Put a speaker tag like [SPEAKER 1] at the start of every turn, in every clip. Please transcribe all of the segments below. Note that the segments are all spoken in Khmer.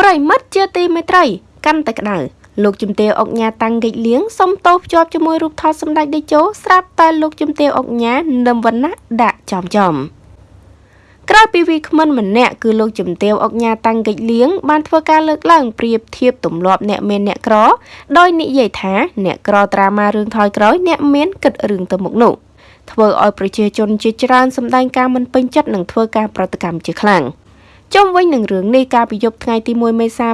[SPEAKER 1] ប្រិមិត្តជាទីមេត្រី កាន់តែក្តៅលោកជំទាវអុកញ៉ាតាំងកិច្ចលៀងសុំទោសភ្ជាប់ជាមួយរូបថតសម្ដេចតេជោស្រាប់តែលោកជំទាវអុកញ៉ានឹមវណ្ណៈដាក់ចំចំក្រោយពីវីគ្មិនម្នាក់គឺលោកជំទាវអុកញ៉ាតាំងកិច្ចលៀងបានធ្វើការលើកឡើងប្រៀបធៀបទម្លាប់អ្នកមានអ្នកក្រ ដោយនិយាយថាអ្នកក្រត្រាមករឿងថយក្រោយអ្នកមានគិតរឿងទៅមុខនោះធ្វើឲ្យប្រជាជនជាច្រើនសម្ដែងការមិនពេញចិត្តនិងធ្វើការប្រតិកម្មជាខ្លាំង។ ជុំវិញនឹងរឿងនេះកាលពីយប់ថ្ងៃទី1មេសា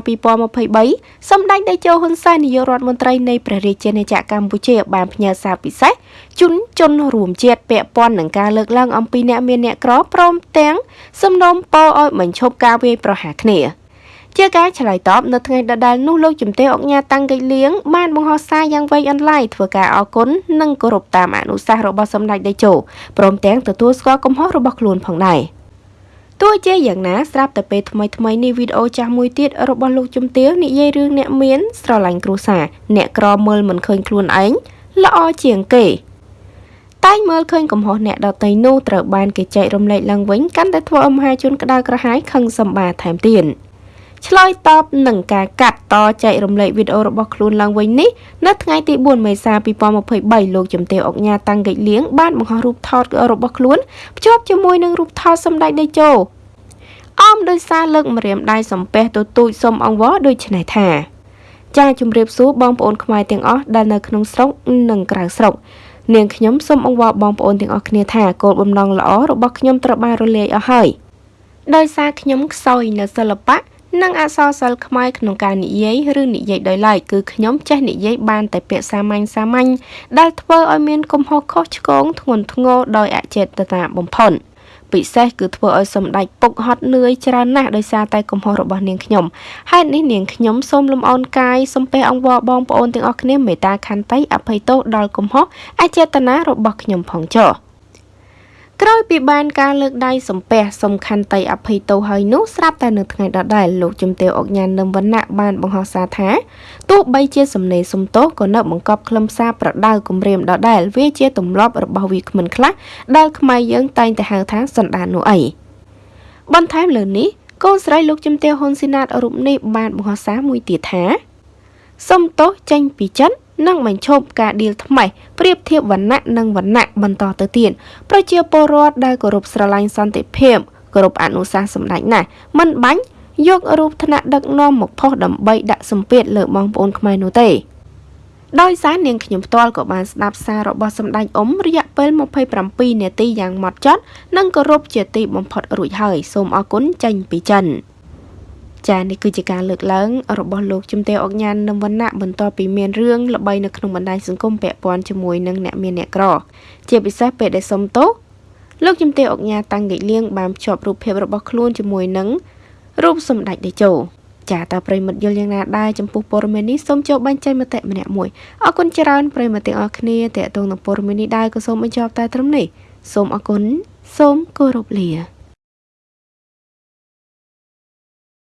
[SPEAKER 1] 2023សម្ដេចតេជោហ៊ុនសែននាយករដ្ឋមន្ត្រីនៃព្រះរាជាណាចក្រកម្ពុជាបានផ្ញើសារពិសេសជូនជនរួមជាតិពាក់ព័ន្ធនឹងការលើកឡើងអំពីអ្នកមានអ្នកក្រព្រមទាំងសំណូមពរឲ្យបញ្ឈប់ការវាយប្រហារគ្នាជាការឆ្លើយតបនៅថ្ងៃដដែលនោះលោកជំទាវអុកញ៉ាតាំងកិច្ចលៀងបានបង្ហោះសារយ៉ាងវែងអន្លាយធ្វើការអគុណនិងគោរពតាមអនុសាសន៍របស់សម្ដេចតេជោព្រមទាំងទទួលស្គាល់កំហុសរបស់ខ្លួនផងដែរ។ ទោះជាយ៉ាងណាស្រាប់តែពេលថ្មីថ្មីនេះវីដេអូចាស់មួយទៀតរបស់លោកជំទាវនិយាយរឿងអ្នកមានស្រឡាញ់គ្រួសារអ្នកក្រមើលមិនឃើញខ្លួនឯងល្អជាងគេតែងមើលឃើញកំហុសអ្នកដតីនោះត្រូវបានគេចែករំលែកឡើងវិញកាន់តែធ្វើឲ្យមហាជនក្តៅក្រហាយខឹងសម្បាថែមទៀត។ឆ្លើយតបនឹងការកាត់តចែករំលែកវីដេអូរបស់ខ្លួនឡើងវិញនេះនៅថ្ងៃទី4មេសា2023លោកជំទាវអុកញ៉ាតាំងកិច្ចលៀងបានបង្ហោះរូបថតរបស់ខ្លួនភ្ជាប់ជាមួយនឹងរូបថតសម្ដេចតេជោ អមដោយសារលើកម្រាមដៃសំពះទទូចសុំអង្វរដូចនេះថាចាជម្រាបសួរបងប្អូនខ្មែរទាំងអស់ដែលនៅក្នុងស្រុកនិងក្រៅស្រុកនាងខ្ញុំសូមអង្វរបងប្អូនទាំងអស់គ្នាថាគោលបំណងល្អរបស់ខ្ញុំត្រូវបានរលាយអស់ហើយដោយសារខ្ញុំខ្សោយនៅសិល្បៈនិងអក្សរសិល្ប៍ខ្មែរក្នុងការនិយាយឬនិយាយដោយឡែកគឺខ្ញុំចេះនិយាយបានតែពាក្យសាមញ្ញសាមញ្ញដែលធ្វើឲ្យមានកំហុសខុសឆ្គងធ្ងន់ធ្ងរដោយអចេតនាបំផុត ពិសេសគឺធ្វើឲ្យសម្ដេចពុកហត់នឿយច្រើនណាស់ដោយសារតែកំហុសរបស់នាងខ្ញុំហេតុនេះនាងខ្ញុំសូមលំអោនកាយសំពះអង្វរបងប្អូនទាំងអស់គ្នាមេត្តាខន្តីអភ័យទោសដល់កំហុសអចេតនារបស់ខ្ញុំផងចុះ ក្រោយពីបានការលើកដៃសំពះសំខាន់តៃអភ័យទោសហើយនោះស្រាប់តែនៅថ្ងៃដដែលលោកជំទាវអុកញ៉ាននឹមវណ្ណៈបានបង្ហោះសារថាទោះបីជាសំណេរសំទោសក៏នៅបង្កប់ខ្លឹមសារប្រដៅគម្រាមដដែលវាជាទម្លាប់របស់វាគ្មិនខ្លះដែលខ្មែរយើងតែងតែហៅថាសណ្ដាននោះអីបន្ថែមលើនេះកូនស្រីលោកជំទាវហ៊ុនស៊ីណាតរូបនេះបានបង្ហោះសារមួយទៀតថាសុំទោសចេញពីចិត្តនិងបញ្ឈប់ការឌីលថ្មី ប្រៀបធៀបវណ្ណៈនិងវណ្ណៈបន្តទៅទៀតប្រជាពលរដ្ឋដែលគោរពស្រឡាញ់សន្តិភាពគោរពអនុសាសន៍សម្ដេចណាស់មិនបាញ់យករូបថ្នាក់ដឹកនាំមកផុសដើម្បីដាក់សម្ពាធលើបងប្អូនខ្មែរនោះទេដោយសារនាងខ្ញុំផ្ទាល់ក៏បានស្ដាប់សាររបស់សម្ដេចអ៊ុំរយៈពេល27នាទីយ៉ាងម៉ត់ចត់និងគោរពជាទីបំផុតរួចហើយសូមអរគុណចេញពីចិន។ ចានេះគឺជាការលើកឡើងរបស់លោកជំទាវអុកញ៉ាននឹងវណ្ណៈបន្ទាប់ពីមានរឿងល្បីនៅក្នុងបណ្ដាញសង្គមពាក់ព័ន្ធជាមួយនឹងអ្នកមានអ្នកក្រ ជាពិសេសពេលដែលសុំទោសលោកជំទាវអុកញ៉ាតាំងកិច្ចលៀងបានភ្ជាប់រូបភាពរបស់ខ្លួនជាមួយនឹងរូបសម្ដេចតេជោចាតើប្រិមិត្តយល់យ៉ាងណាដែរចំពោះព័ត៌មាននេះសូមចូលបញ្ចេញមតិម្នាក់មួយអរគុណច្រើនប្រិមិត្តទាំងអស់គ្នាតេតងនឹងព័ត៌មាននេះដែរក៏សូមបញ្ចប់តែត្រឹមនេះសូមអរគុណសូមគោរពលា